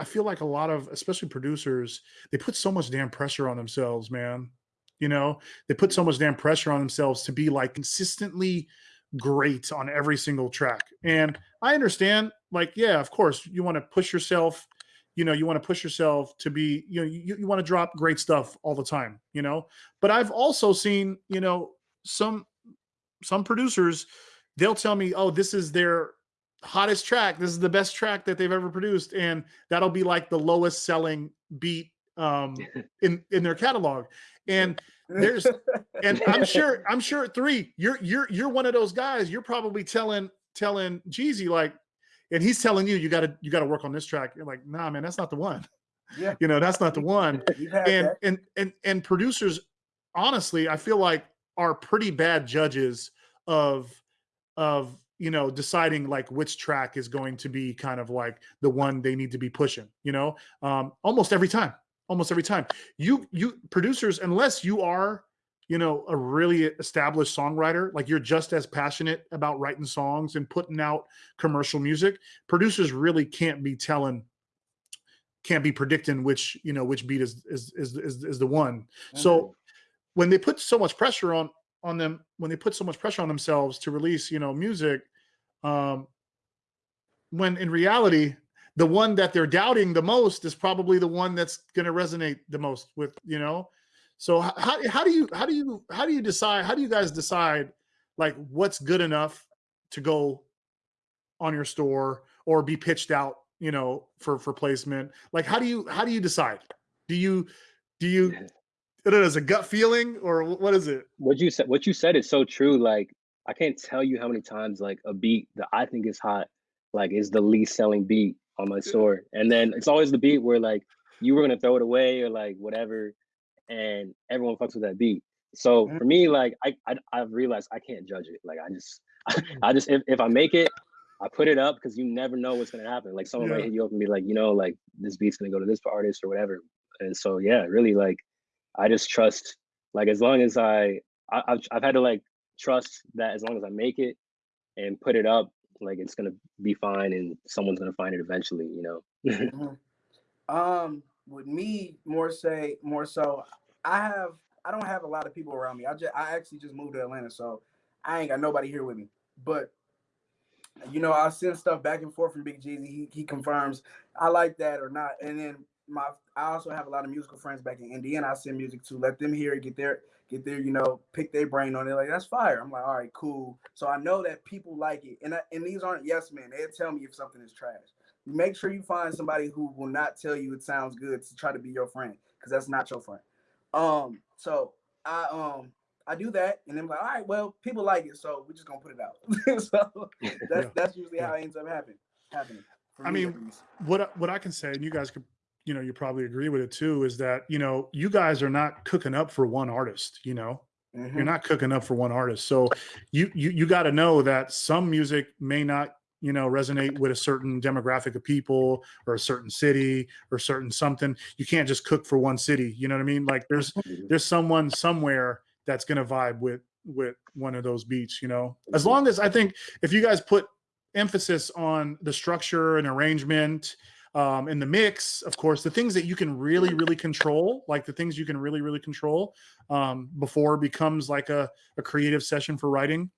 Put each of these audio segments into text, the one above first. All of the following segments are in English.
I feel like a lot of, especially producers, they put so much damn pressure on themselves, man. You know, they put so much damn pressure on themselves to be like consistently great on every single track. And I understand, like, yeah, of course, you want to push yourself. You know, you want to push yourself to be, you know, you, you want to drop great stuff all the time, you know. But I've also seen, you know, some some producers, they'll tell me, oh, this is their hottest track. This is the best track that they've ever produced, and that'll be like the lowest selling beat um, in in their catalog. And there's, and I'm sure, I'm sure three, you're you're you're one of those guys. You're probably telling telling Jeezy like, and he's telling you you got to you got to work on this track. You're like, nah, man, that's not the one. Yeah, you know, that's not the one. and and and and producers, honestly, I feel like are pretty bad judges of of you know deciding like which track is going to be kind of like the one they need to be pushing you know? Um almost every time almost every time. You you producers unless you are you know a really established songwriter like you're just as passionate about writing songs and putting out commercial music producers really can't be telling can't be predicting which you know which beat is is is is, is the one. Mm-hmm. so when they put so much pressure on on them when they put so much pressure on themselves to release you know music um when in reality the one that they're doubting the most is probably the one that's going to resonate the most with you know? So how, how do you how do you how do you decide how do you guys decide like what's good enough to go on your store or be pitched out you know for for placement? Like how do you how do you decide? Do you do you it is a gut feeling or what is it? What you said what you said is so true like i can't tell you how many times like a beat that i think is hot like is the least selling beat on my store. And then it's always the beat where like you were gonna throw it away or like whatever, and everyone fucks with that beat. So for me, like I, I I've realized I can't judge it. Like I just mm. I just if, if I make it, I put it up because you never know what's gonna happen. Like someone yeah. might hit you up and be like, you know, like this beat's gonna go to this artist or whatever. And so yeah, really like I just trust like as long as I, I I've I've had to like trust that as long as I make it and put it up, like it's gonna be fine and someone's gonna find it eventually you know? Mm-hmm. um with me more say more so i have i don't have a lot of people around me. I just i actually just moved to atlanta so i ain't got nobody here with me. But you know i send stuff back and forth from big jeezy. He, he confirms i like that or not. And then my I also have a lot of musical friends back in Indiana. I send music to let them hear it, get their get their you know pick their brain on it. Like that's fire. I'm like, all right, cool. So I know that people like it, and I, and these aren't yes men. They'll tell me if something is trash. Make sure you find somebody who will not tell you it sounds good to try to be your friend, because that's not your friend. Um, so I um I do that, and then I'm like, all right, well, people like it, so we're just gonna put it out. so that's yeah. that's usually yeah. how it ends up happening. Happening. I mean, what what I can say, and you guys could you know you probably agree with it too is that you know you guys are not cooking up for one artist you know? Mm-hmm. you're not cooking up for one artist so you you, you got to know that some music may not you know resonate with a certain demographic of people or a certain city or certain something. You can't just cook for one city you know what i mean? Like there's there's someone somewhere that's going to vibe with with one of those beats you know? As mm-hmm. long as i think if you guys put emphasis on the structure and arrangement um, in the mix, of course, the things that you can really, really control, like the things you can really, really control um, before becomes like a, a creative session for writing.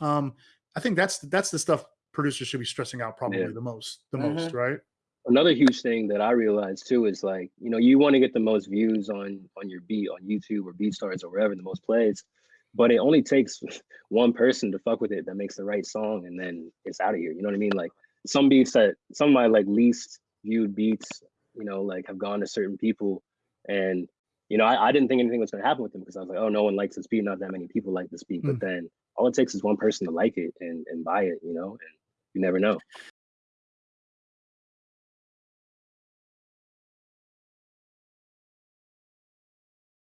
Um, I think that's that's the stuff producers should be stressing out probably yeah. the most, the mm-hmm. most, right? Another huge thing that I realized too is like, you know, you want to get the most views on on your beat on YouTube or BeatStars or wherever, the most plays, but it only takes one person to fuck with it that makes the right song, and then it's out of here. You know what I mean? Like some beats that some of my like least viewed beats, you know, like have gone to certain people. And, you know, I, I didn't think anything was gonna happen with them because I was like, oh, no one likes this beat, not that many people like this beat. Mm. But then all it takes is one person to like it and, and buy it, you know, and you never know.